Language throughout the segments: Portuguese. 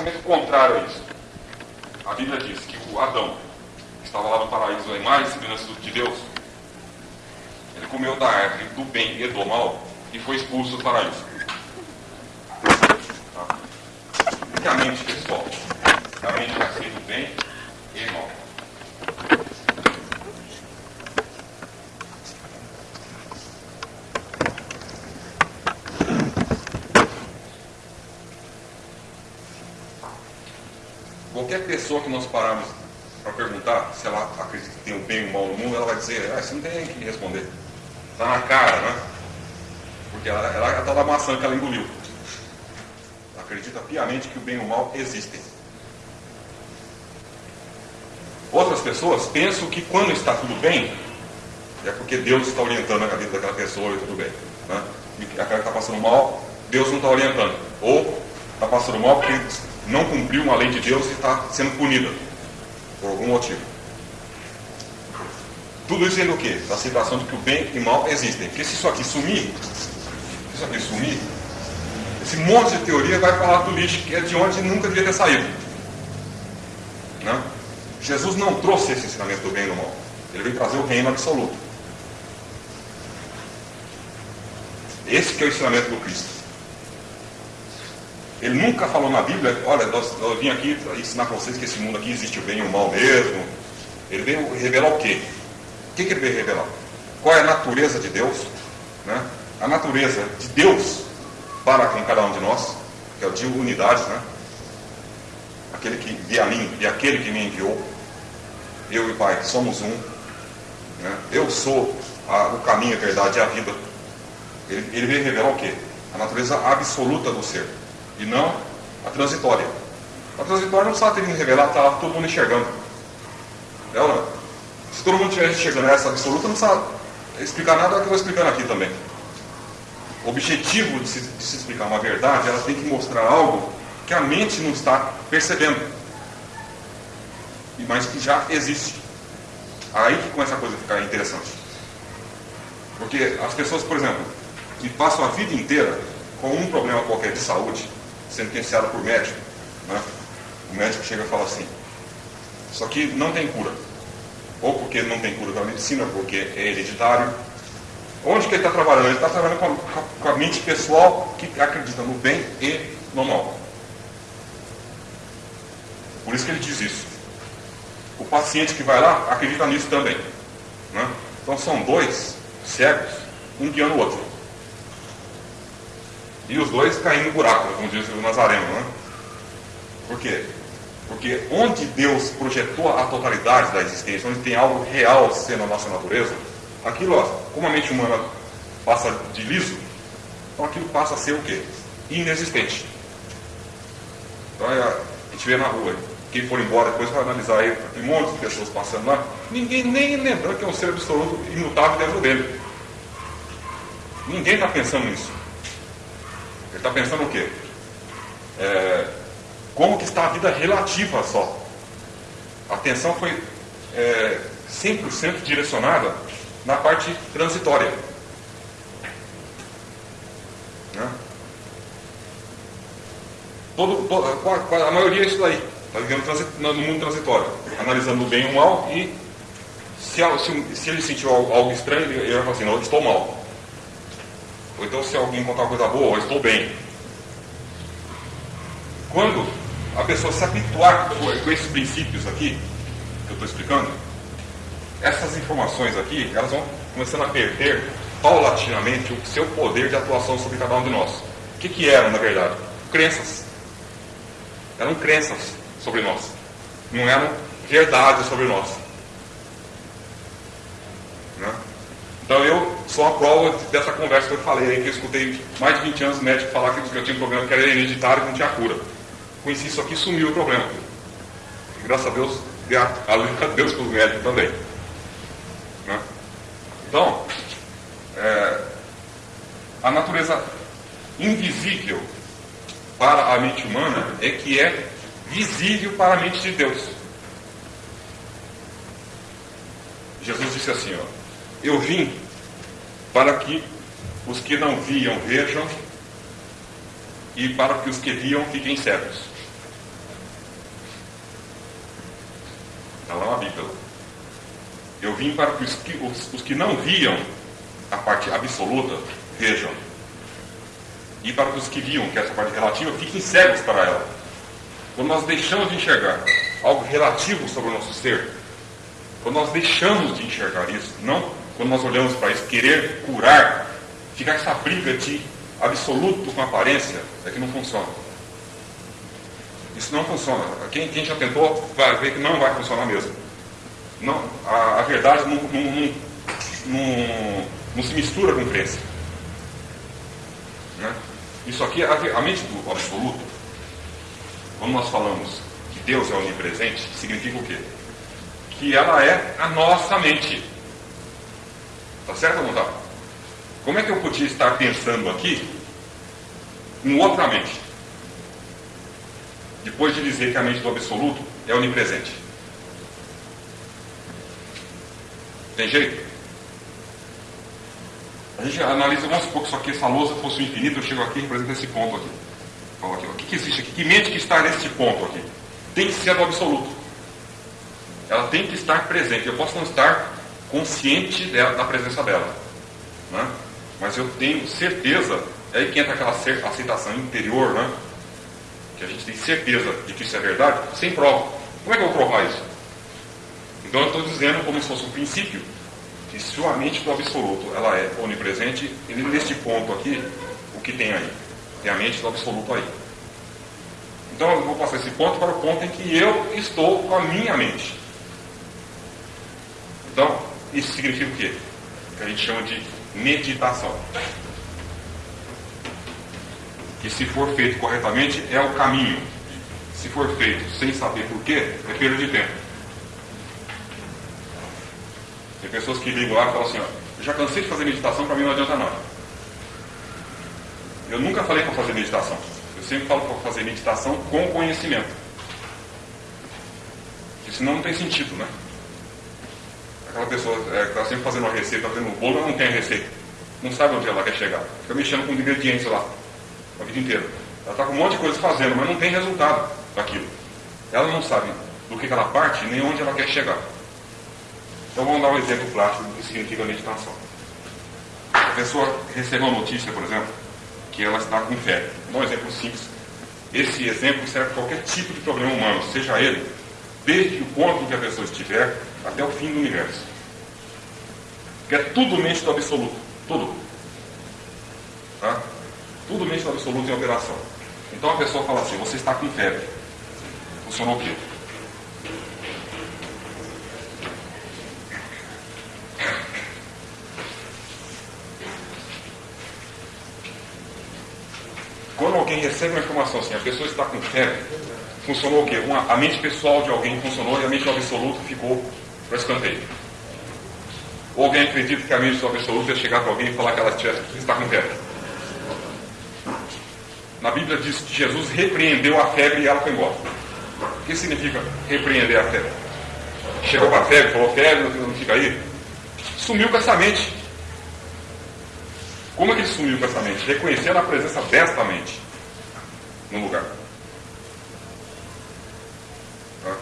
pensamento contrário a isso. A Bíblia diz que o Adão, estava lá no paraíso, a imagem e semelhança de Deus, ele comeu da árvore do bem e do mal e foi expulso do paraíso. Tá? A mente pessoal, a mente ser do bem e mal. Qualquer pessoa que nós pararmos para perguntar se ela acredita que tem o bem e o mal no mundo, ela vai dizer, ah, isso não tem que responder. Está na cara, né? Porque ela, ela é a tal da maçã que ela engoliu. Ela acredita piamente que o bem e o mal existem. Outras pessoas pensam que quando está tudo bem, é porque Deus está orientando a vida daquela pessoa e tudo bem. Né? E aquela que está passando mal, Deus não está orientando. Ou está passando mal porque não cumpriu uma lei de Deus e está sendo punida por algum motivo. Tudo isso sendo o quê? Da situação de que o bem e o mal existem. Porque se isso aqui sumir, se isso aqui sumir, esse monte de teoria vai falar do lixo que é de onde nunca devia ter saído. Né? Jesus não trouxe esse ensinamento do bem e do mal. Ele veio trazer o reino absoluto. Esse que é o ensinamento do Cristo. Ele nunca falou na Bíblia, olha, eu vim aqui ensinar para vocês que esse mundo aqui existe o bem e o mal mesmo. Ele veio revelar o quê? O que, que ele veio revelar? Qual é a natureza de Deus? Né? A natureza de Deus para com cada um de nós, que é o de unidade, né? Aquele que via a mim e aquele que me enviou. Eu e Pai somos um. Né? Eu sou a, o caminho, a verdade e a vida. Ele, ele veio revelar o quê? A natureza absoluta do ser e não a transitória. A transitória não precisava ter vindo revelar, estava todo mundo enxergando. É não? Se todo mundo estivesse enxergando essa absoluta, não precisava explicar nada do que eu estou explicando aqui também. O objetivo de se, de se explicar uma verdade, ela tem que mostrar algo que a mente não está percebendo, mas que já existe. Aí que começa a coisa a ficar interessante. Porque as pessoas, por exemplo, que passam a vida inteira com um problema qualquer de saúde, sentenciado por médico, né? o médico chega e fala assim, isso aqui não tem cura. Ou porque não tem cura da medicina, porque é hereditário. Onde que ele está trabalhando? Ele está trabalhando com a, com a, mente pessoal que acredita no bem e no mal. Por isso que ele diz isso. O paciente que vai lá acredita nisso também. Né? Então são dois cegos, um guiando o outro. E os dois caindo no buraco, como diz o Nazareno. Né? Por quê? Porque onde Deus projetou a totalidade da existência, onde tem algo real sendo a nossa natureza, aquilo, ó, como a mente humana passa de liso, então aquilo passa a ser o quê? Inexistente. Então a gente vê na rua, quem for embora depois vai analisar aí, tem um monte de pessoas passando lá, ninguém nem lembrando que é um ser absoluto imutável dentro dele. Ninguém está pensando nisso. Ele está pensando o quê? É, como que está a vida relativa só. A atenção foi é, 100% direcionada na parte transitória. Né? Todo, todo, a maioria é isso daí. Está vivendo no mundo transitório, analisando o bem e o mal e se, se, se ele sentiu algo estranho, ele vai falar assim, não, estou mal. Ou então se alguém contar uma coisa boa, eu estou bem. Quando a pessoa se habituar com esses princípios aqui, que eu estou explicando, essas informações aqui, elas vão começando a perder paulatinamente o seu poder de atuação sobre cada um de nós. O que, que eram, na verdade? Crenças. Eram crenças sobre nós. Não eram verdades sobre nós. Né? Então sou a prova dessa conversa que eu falei que eu escutei mais de 20 anos médico falar que eu tinha um problema que era hereditário e não tinha cura. Conheci isso aqui sumiu o problema. E, graças a Deus, a Deus para os médicos também. Né? Então, é, a natureza invisível para a mente humana é que é visível para a mente de Deus. Jesus disse assim, ó, eu vim para que os que não viam vejam e para que os que viam fiquem cegos. Está lá na é Bíblia. Eu vim para que os que, os, os que não viam a parte absoluta vejam. E para que os que viam, que é essa parte relativa, fiquem cegos para ela. Quando nós deixamos de enxergar algo relativo sobre o nosso ser, quando nós deixamos de enxergar isso, não quando nós olhamos para isso, querer curar, ficar essa briga de absoluto com aparência, é que não funciona. Isso não funciona. Quem, quem já tentou vai ver que não vai funcionar mesmo. Não, a, a verdade não, não, não, não, se mistura com crença. Né? Isso aqui, a, a mente do absoluto, quando nós falamos que Deus é onipresente, significa o quê? Que ela é a nossa mente. Tá certo não tá? Como é que eu podia estar pensando aqui em outra mente? Depois de dizer que a mente do absoluto é onipresente. Tem jeito? A gente analisa, vamos supor que isso aqui, essa lousa fosse o infinito, eu chego aqui e represento esse ponto aqui. Aqui, o que, que existe aqui? Que mente que está nesse ponto aqui? Tem que ser do absoluto. Ela tem que estar presente. Eu posso não estar consciente dela, da presença dela. Né? Mas eu tenho certeza, é aí que entra aquela aceitação interior, né? que a gente tem certeza de que isso é verdade, sem prova. Como é que eu vou provar isso? Então eu estou dizendo como se fosse um princípio, que se a mente do absoluto ela é onipresente, e neste ponto aqui, o que tem aí? Tem a mente do absoluto aí. Então eu vou passar esse ponto para o ponto em que eu estou com a minha mente. Isso significa o quê? Que a gente chama de meditação. Que se for feito corretamente é o caminho. Se for feito sem saber porquê, é perda de tempo. Tem pessoas que ligam lá e falam assim, ó, já cansei de fazer meditação, para mim não adianta nada. Eu nunca falei para fazer meditação. Eu sempre falo para fazer meditação com conhecimento. Porque senão não tem sentido, né? Aquela pessoa é, que está sempre fazendo uma receita, fazendo um bolo, ela não tem a receita. Não sabe onde ela quer chegar. Fica mexendo com ingredientes lá, a vida inteira. Ela está com um monte de coisa fazendo, mas não tem resultado daquilo. Ela não sabe do que ela parte nem onde ela quer chegar. Então vamos dar um exemplo prático do que significa meditação. A pessoa recebe uma notícia, por exemplo, que ela está com fé. Vou dar um exemplo simples. Esse exemplo serve para qualquer tipo de problema humano, seja ele, desde o ponto em que a pessoa estiver até o fim do universo. Que é tudo mente do absoluto. Tudo. Tá? Tudo mente do absoluto em operação. Então a pessoa fala assim, você está com febre. Funcionou o quê? Quando alguém recebe uma informação assim, a pessoa está com febre, funcionou o quê? Uma, a mente pessoal de alguém funcionou e a mente do absoluto ficou para escanteio. Ou alguém acredita que a mente do absoluto ia chegar para alguém e falar que ela está com febre. Na Bíblia diz que Jesus repreendeu a febre e ela foi embora. O que significa repreender a febre? Chegou para a febre, falou febre, não fica aí. Sumiu com essa mente. Como é que ele sumiu com essa mente? Reconhecendo a presença desta mente no lugar. Tá?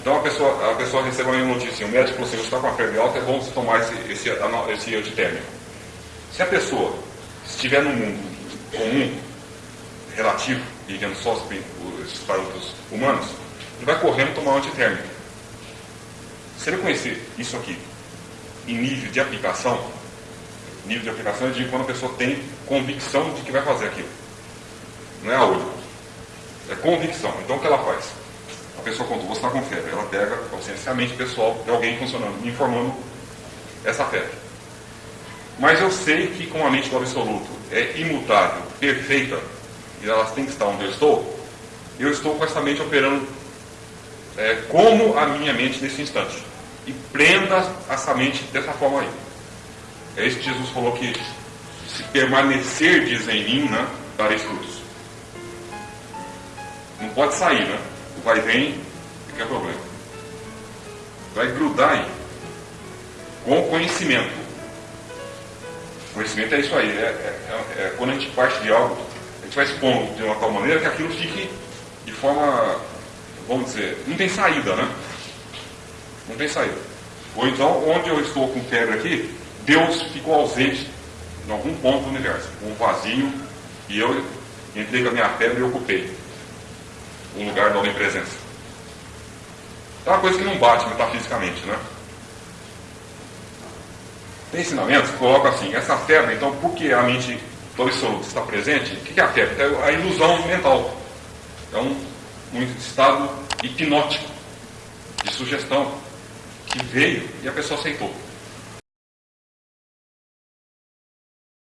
Então a pessoa, a uma notícia, o médico falou assim, você está com a febre alta, é bom você tomar esse, esse, esse antitérmico. Se a pessoa estiver no mundo comum, relativo, vivendo só os parâmetros humanos, ele vai correndo tomar um antitérmico. Se ele conhecer isso aqui em nível de aplicação, nível de aplicação é de quando a pessoa tem convicção de que vai fazer aquilo. Não é a olho. É convicção. Então o que ela faz? Pessoa contou, você está com febre. Ela pega a consciência a mente pessoal de alguém funcionando, me informando essa febre. Mas eu sei que com a mente do absoluto é imutável, perfeita, e ela tem que estar onde eu estou, eu estou com essa mente operando é, como a minha mente nesse instante. E prenda essa mente dessa forma aí. É isso que Jesus falou que se permanecerdes em mim, né, dareis frutos. Não pode sair, né? Vai e vem, que é problema. Vai grudar aí. Com conhecimento. Conhecimento é isso aí. É, é, é, quando a gente parte de algo, a gente vai expondo de uma tal maneira que aquilo fique de forma, vamos dizer, não tem saída, né? Não tem saída. Ou então, onde eu estou com febre aqui, Deus ficou ausente em algum ponto do universo, um vazio, e eu entrei com a minha febre e ocupei o lugar da onipresença. É uma coisa que não bate metafisicamente, né? Tem ensinamentos que colocam assim, essa febre, então, por que a mente do absoluto está presente? O que é a febre? É a ilusão mental. É um, um estado hipnótico, de sugestão, que veio e a pessoa aceitou.